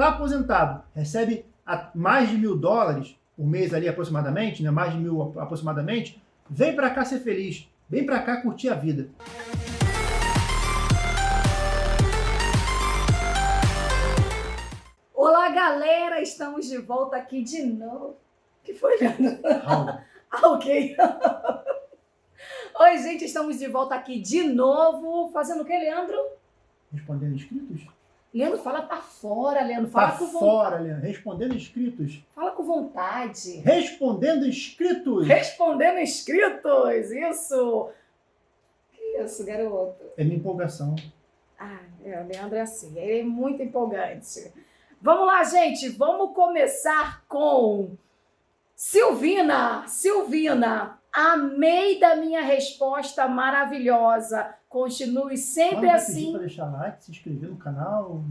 Está aposentado, recebe mais de mil dólares por mês ali aproximadamente, né? mais de mil aproximadamente, vem para cá ser feliz, vem para cá curtir a vida. Olá, galera! Estamos de volta aqui de novo. Que foi? Ah, ok. Oi, gente, estamos de volta aqui de novo. Fazendo o que, Leandro? Respondendo inscritos. Leandro, fala pra fora, Leandro. Fala pra com vontade. fora, Leandro. Respondendo inscritos. Fala com vontade. Respondendo inscritos. Respondendo inscritos, isso. Que isso, garoto? É minha empolgação. Ah, é, o Leandro é assim. Ele é muito empolgante. Vamos lá, gente. Vamos começar com Silvina. Silvina, amei da minha resposta maravilhosa. Continue sempre Pode assim. Para deixar like, se inscrever no canal.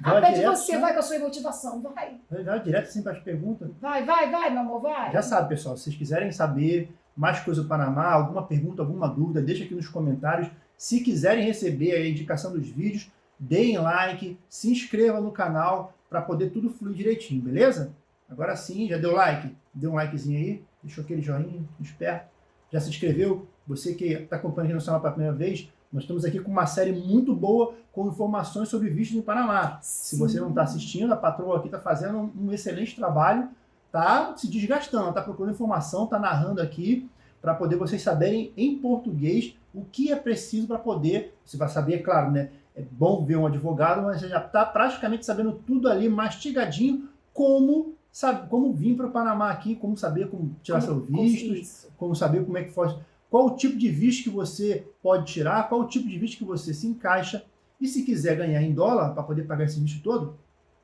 Vai ah, pede você, vai com a sua motivação, vai. Vai direto assim para as perguntas. Vai, vai, vai, meu amor, vai. Já sabe, pessoal, se vocês quiserem saber mais coisa do Panamá, alguma pergunta, alguma dúvida, deixa aqui nos comentários. Se quiserem receber a indicação dos vídeos, deem like, se inscreva no canal para poder tudo fluir direitinho, beleza? Agora sim, já deu like? Deu um likezinho aí, deixou aquele joinha, esperto. Já se inscreveu? Você que está acompanhando o canal pela primeira vez, nós estamos aqui com uma série muito boa com informações sobre vistos no Panamá. Sim. Se você não está assistindo, a patroa aqui está fazendo um excelente trabalho, está se desgastando, está procurando informação, está narrando aqui para poder vocês saberem em português o que é preciso para poder, você vai saber, é claro, né? é bom ver um advogado, mas já está praticamente sabendo tudo ali mastigadinho, como sabe, como vir para o Panamá aqui, como saber como tirar como, seu visto, como saber como é que faz, qual o tipo de visto que você pode tirar, qual o tipo de visto que você se encaixa, e se quiser ganhar em dólar para poder pagar esse visto todo,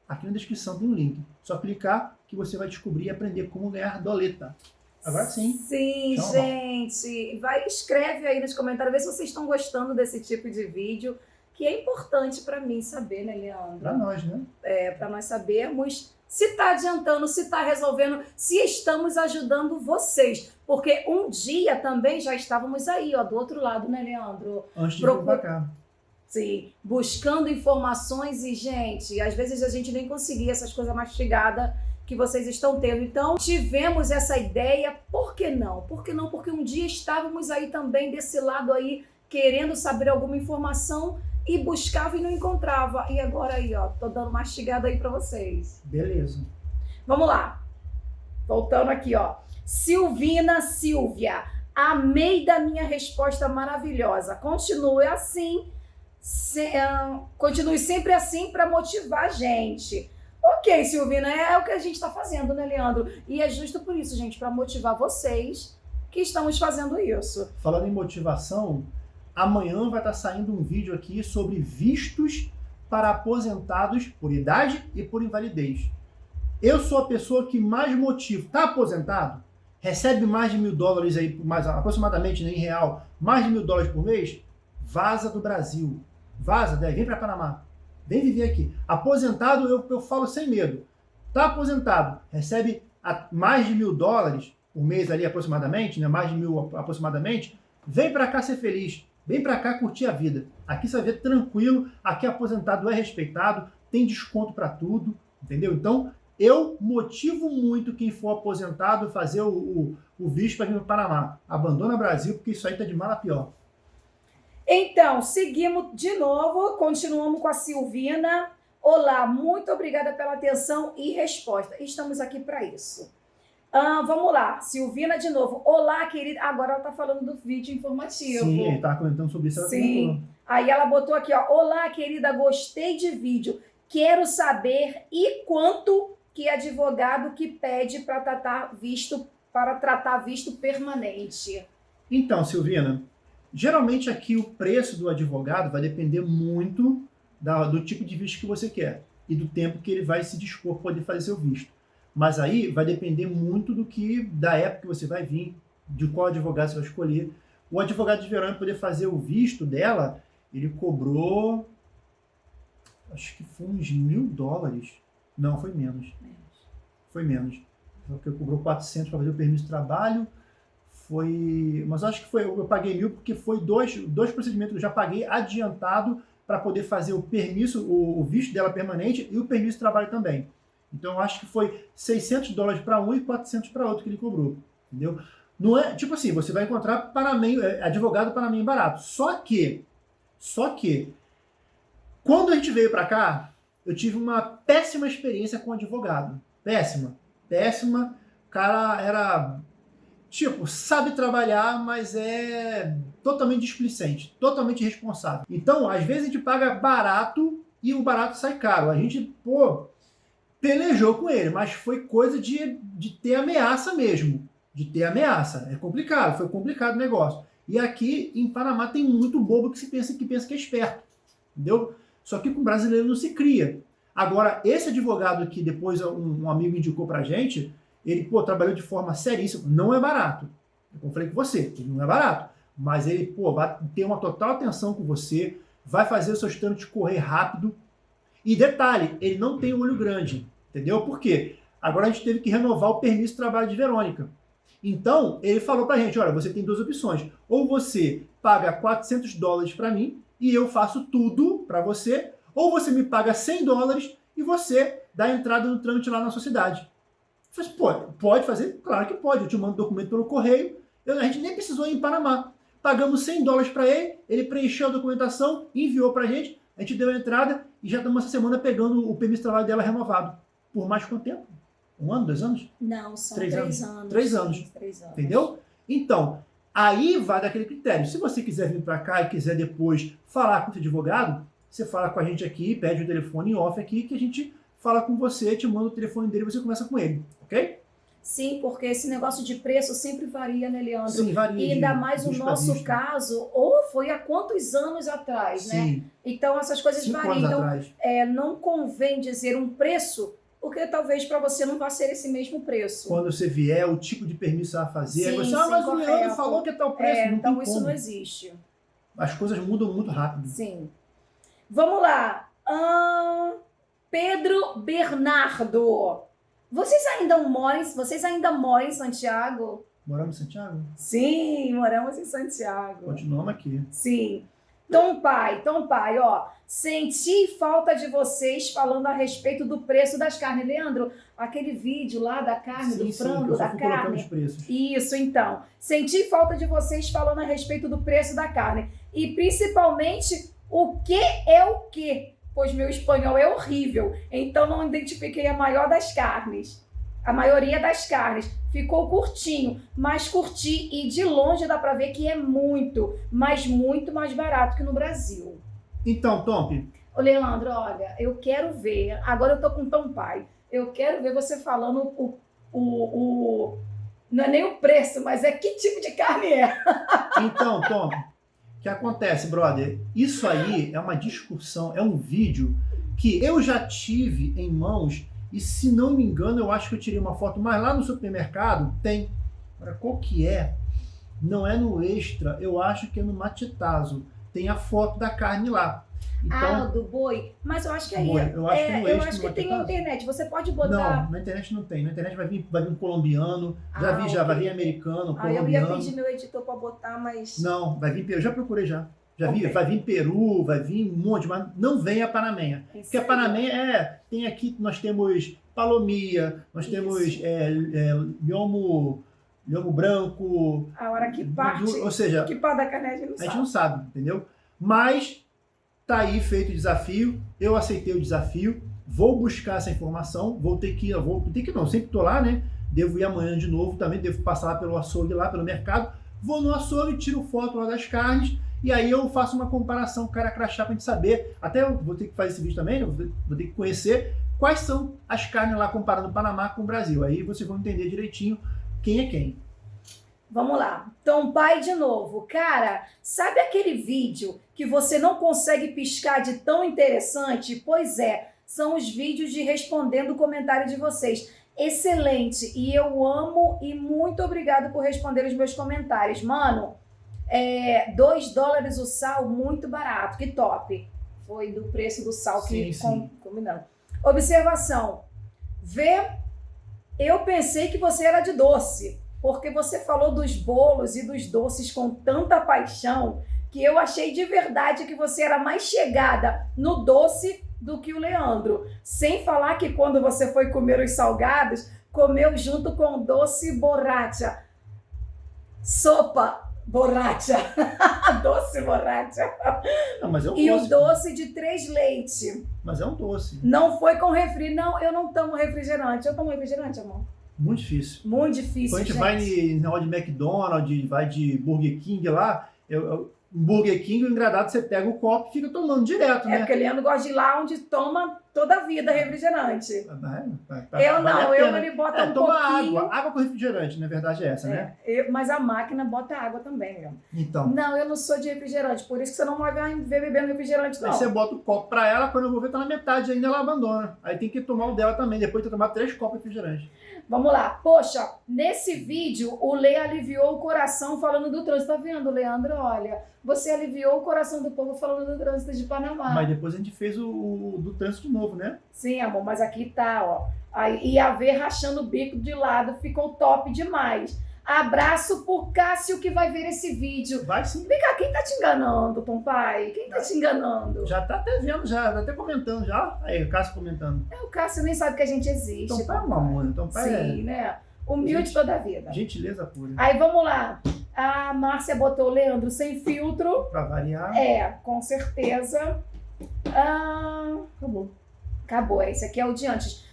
aqui na descrição tem um link. Só clicar que você vai descobrir e aprender como ganhar doleta. Agora sim. Sim, gente. Vai, escreve aí nos comentários, vê se vocês estão gostando desse tipo de vídeo que é importante para mim saber, né, Leandro? Para nós, né? É, para nós sabermos se está adiantando, se está resolvendo, se estamos ajudando vocês. Porque um dia também já estávamos aí, ó, do outro lado, né, Leandro? Antes de Procur... vir cá. Sim, buscando informações e, gente, às vezes a gente nem conseguia essas coisas mastigadas que vocês estão tendo. Então, tivemos essa ideia, por que não? Por que não? Porque um dia estávamos aí também desse lado aí, querendo saber alguma informação e buscava e não encontrava. E agora aí, ó, tô dando mastigada aí para vocês. Beleza. Vamos lá. Voltando aqui, ó. Silvina Silvia, amei da minha resposta maravilhosa. Continue assim, se, uh, continue sempre assim para motivar a gente. Ok, Silvina, é, é o que a gente está fazendo, né, Leandro? E é justo por isso, gente, para motivar vocês que estamos fazendo isso. Falando em motivação, Amanhã vai estar saindo um vídeo aqui sobre vistos para aposentados por idade e por invalidez. Eu sou a pessoa que mais motivo. Está aposentado? Recebe mais de mil dólares aí, mais, aproximadamente né, em real, mais de mil dólares por mês? Vaza do Brasil. Vaza, daí, vem para Panamá. Vem viver aqui. Aposentado, eu, eu falo sem medo. Está aposentado, recebe mais de mil dólares por mês ali aproximadamente, né, mais de mil aproximadamente, vem para cá ser feliz. Vem para cá curtir a vida. Aqui você vai ver tranquilo, aqui aposentado é respeitado, tem desconto para tudo, entendeu? Então, eu motivo muito quem for aposentado fazer o, o, o visto para vir para Panamá. Abandona Brasil, porque isso aí tá de mal a pior. Então, seguimos de novo, continuamos com a Silvina. Olá, muito obrigada pela atenção e resposta. Estamos aqui para isso. Ah, vamos lá, Silvina de novo. Olá, querida. Agora ela tá falando do vídeo informativo. Sim, ele tá comentando sobre isso. Sim. Aí ela botou aqui, ó. Olá, querida, gostei de vídeo. Quero saber e quanto que advogado que pede para tratar visto para tratar visto permanente. Então, Silvina, geralmente aqui o preço do advogado vai depender muito da, do tipo de visto que você quer e do tempo que ele vai se dispor para poder fazer seu visto. Mas aí vai depender muito do que, da época que você vai vir, de qual advogado você vai escolher. O advogado de verão, para poder fazer o visto dela, ele cobrou, acho que foi uns mil dólares. Não, foi menos. menos. Foi menos. Porque cobrou 400 para fazer o permisso de trabalho. Foi, mas acho que foi, eu paguei mil porque foi dois, dois procedimentos que eu já paguei adiantado para poder fazer o permisso, o, o, visto dela permanente e o permisso de trabalho também. Então acho que foi 600 dólares para um e 400 para outro que ele cobrou, entendeu? Não é, tipo assim, você vai encontrar panameio, é, advogado panameio barato. Só que, só que, quando a gente veio para cá, eu tive uma péssima experiência com advogado. Péssima, péssima. O cara era tipo, sabe trabalhar, mas é totalmente displicente, totalmente irresponsável. Então, às vezes a gente paga barato e o barato sai caro. A gente, pô, pelejou com ele, mas foi coisa de, de ter ameaça mesmo. De ter ameaça. É complicado, foi complicado o negócio. E aqui em Panamá tem muito bobo que se pensa que pensa que é esperto. Entendeu? Só que com brasileiro não se cria. Agora, esse advogado que depois um, um amigo indicou pra gente, ele, pô, trabalhou de forma seríssima. Não é barato. Eu falei com você, ele não é barato. Mas ele, pô, vai ter uma total atenção com você, vai fazer os seus trâmites correr rápido. E detalhe, ele não tem olho grande. Entendeu? Por quê? Agora a gente teve que renovar o permisso de trabalho de Verônica. Então, ele falou pra gente, olha, você tem duas opções. Ou você paga 400 dólares para mim e eu faço tudo para você, ou você me paga 100 dólares e você dá entrada no trâmite lá na sua cidade. Falei, pode, pode fazer? Claro que pode. Eu te mando documento pelo correio. Eu, a gente nem precisou ir em Panamá. Pagamos 100 dólares para ele, ele preencheu a documentação, enviou para a gente, a gente deu a entrada e já estamos essa semana pegando o permisso de trabalho dela renovado. Por mais quanto tempo? Um ano, dois anos? Não, são três, três anos. anos. Três anos. Três anos. Entendeu? Então, aí vai daquele critério. Se você quiser vir para cá e quiser depois falar com o seu advogado, você fala com a gente aqui, pede o telefone off aqui, que a gente fala com você, te manda o telefone dele e você conversa com ele, ok? Sim, porque esse negócio de preço sempre varia, né, Leandro? Sim, varia. E ainda mais o nosso caso, ou foi há quantos anos atrás, né? Sim. né? Então essas coisas Cinco variam. Então, é, não convém dizer um preço, porque talvez para você não vá ser esse mesmo preço. Quando você vier, o tipo de permisso a fazer, sim, você, sim, ah, mas correto. o Leandro falou que é tal preço. É, então isso como. não existe. As coisas mudam muito rápido. Sim. Vamos lá. Hum, Pedro Bernardo. Vocês ainda moram, vocês ainda moram em Santiago? Moramos em Santiago? Sim, moramos em Santiago. Continuamos aqui. Sim. Tom Pai, Tom Pai, ó, senti falta de vocês falando a respeito do preço das carnes. Leandro, aquele vídeo lá da carne, sim, do frango, sim, da carne. Os preços. Isso, então. Senti falta de vocês falando a respeito do preço da carne. E principalmente o que é o que pois meu espanhol é horrível, então não identifiquei a maior das carnes. A maioria das carnes ficou curtinho, mas curti e de longe dá para ver que é muito, mas muito mais barato que no Brasil. Então, Tom. Ô, Leandro, olha, eu quero ver. Agora eu tô com Tom Pai. Eu quero ver você falando o, o, o não é nem o preço, mas é que tipo de carne é. Então, Tom, que acontece, brother? Isso aí é uma discussão, é um vídeo que eu já tive em mãos e se não me engano, eu acho que eu tirei uma foto, mas lá no supermercado tem. Agora, qual que é? Não é no Extra, eu acho que é no Matitazo. Tem a foto da carne lá. Então, ah, do boi. Mas eu acho que aí. Boi. Eu acho é, que, no eu acho que tem na internet. Você pode botar. Não, na internet não tem. Na internet vai vir, vai vir um colombiano. Já ah, vi, já vai vir americano, ah, colombiano. Eu ia pedir meu editor para botar, mas. Não, vai vir. Eu já procurei já. Já okay. vi, vai vir Peru, vai vir um monte, mas não vem a Panamenha. Porque a Panamenha é. Tem aqui, nós temos palomia, nós Isso. temos é, é, lhomo, lhomo branco. A hora que parte. ou seja, que parte da carne a gente não sabe. A gente não sabe, entendeu? Mas Tá aí feito o desafio, eu aceitei o desafio, vou buscar essa informação, vou ter que, vou ter que não, sempre tô lá, né? Devo ir amanhã de novo, também devo passar lá pelo açougue, lá pelo mercado. Vou no açougue, tiro foto lá das carnes e aí eu faço uma comparação cara crachá pra gente saber. Até eu vou ter que fazer esse vídeo também, vou ter que conhecer quais são as carnes lá comparando o Panamá com o Brasil. Aí vocês vão entender direitinho quem é quem. Vamos lá. Tom Pai de novo. Cara, sabe aquele vídeo que você não consegue piscar de tão interessante? Pois é, são os vídeos de respondendo o comentário de vocês. Excelente. E eu amo e muito obrigado por responder os meus comentários. Mano, é, 2 dólares o sal, muito barato. Que top. Foi do preço do sal que sim, combinando. Observação. Vê, eu pensei que você era de doce porque você falou dos bolos e dos doces com tanta paixão que eu achei de verdade que você era mais chegada no doce do que o Leandro. Sem falar que quando você foi comer os salgados, comeu junto com doce borracha. Sopa borracha. doce borracha. Não, mas é um E doce. o doce de três leite. Mas é um doce. Não foi com refri. Não, eu não tomo refrigerante. Eu tomo refrigerante, amor. Muito difícil. Muito difícil, Quando a gente gente. vai em negócio de McDonald's, vai de Burger King lá, eu, eu, Burger King, o engradado você pega o copo e fica tomando direto, É né? porque o Leandro gosta de ir lá onde toma toda a vida refrigerante. Vai- vai- vai- Eu não, eu ele bota É, um toma pouquinho. água. Água com refrigerante, na verdade é essa, né? É, eu- mas a máquina bota água também, Leandro. Então. Não, eu não sou de refrigerante, por isso que você não vai ver bebendo refrigerante, não. Aí você bota o copo pra ela, quando eu vou ver, tá na metade ainda, ela abandona. Aí tem que tomar o dela também, depois de ter tomado três copos de refrigerante. Vamos lá. Poxa, nesse vídeo o Lê aliviou o coração falando do trânsito. Tá vendo, Leandro? Olha, você aliviou o coração do povo falando do trânsito de Panamá. Mas depois a gente fez o, o do trânsito de novo, né? Sim, amor, mas aqui tá, ó. Aí, e a ver rachando o bico de lado ficou top demais. Abraço por Cássio que vai ver esse vídeo. Vai sim. Vem cá, quem tá te enganando, Tom Pai? Quem tá te enganando? Já tá até vendo, já, tá até comentando já. Aí, o Cássio comentando. É, o Cássio nem sabe que a gente existe. Então pai é Tom um amor, então pai Sim, né? Humilde Gente. toda a vida. é gentileza pura. Aí vamos lá. A Márcia botou o Leandro sem filtro. Pra variar, É, com certeza. Ah, acabou. acabou, esse aqui é o de antes.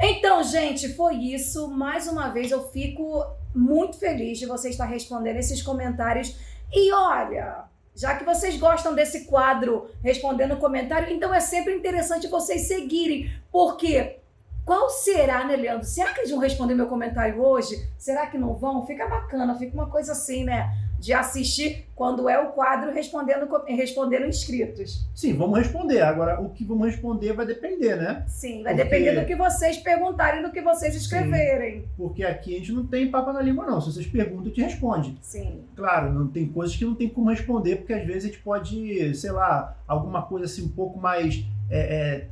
Então, gente, foi isso. Mais uma vez eu fico muito feliz de você estar respondendo esses comentários. E olha, já que vocês gostam desse quadro respondendo comentário, então é sempre interessante vocês seguirem. Porque qual será, né, Leandro? Será que eles vão responder meu comentário hoje? Será que não vão? Fica bacana, fica uma coisa assim, né? De assistir quando é o quadro respondendo, respondendo inscritos. Sim, vamos responder. Agora, o que vamos responder vai depender, né? Sim, vai Porque- depender do que vocês perguntarem, do que vocês escreverem. Porque aqui a gente não tem papo na língua, não. Se vocês perguntam, a gente responde. Sim. Claro, não tem coisas que não tem como responder, porque às vezes a gente pode, sei lá, alguma coisa assim um pouco mais. é, é,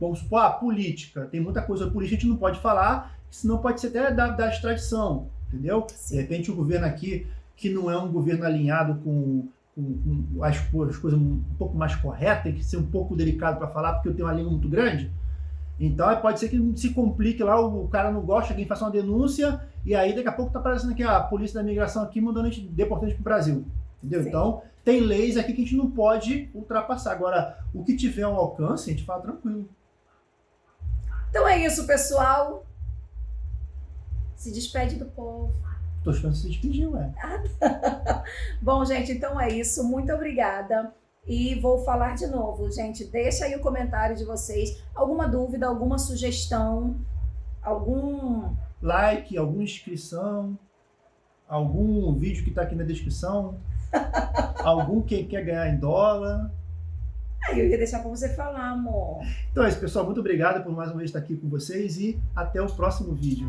vamos supor, ah, política. Tem muita coisa política que a gente não pode falar, senão pode ser até da, da extradição, entendeu? De Sim. repente o governo aqui, que não é um governo alinhado com, com- com as, as coisas um pouco mais corretas, tem que ser um pouco delicado para falar, porque eu tenho uma língua muito grande. Então pode ser que se complique lá, o, o cara não gosta, alguém faça uma denúncia, e aí daqui a pouco tá aparecendo aqui a polícia da imigração aqui mandando a gente gente pro Brasil. Entendeu? Sim. Então, tem leis aqui que a gente não pode ultrapassar. Agora, o que tiver ao alcance, a gente fala tranquilo. Então é isso, pessoal. Se despede do povo. Tô esperando você se despedir, ué. Bom, gente, então é isso. Muito obrigada. E vou falar de novo, gente. Deixa aí o comentário de vocês. Alguma dúvida, alguma sugestão, algum. Like, alguma inscrição, algum vídeo que tá aqui na descrição, algum que quer ganhar em dólar. Aí eu ia deixar pra você falar, amor. Então é isso, pessoal. Muito obrigado por mais uma vez estar aqui com vocês e até o próximo vídeo.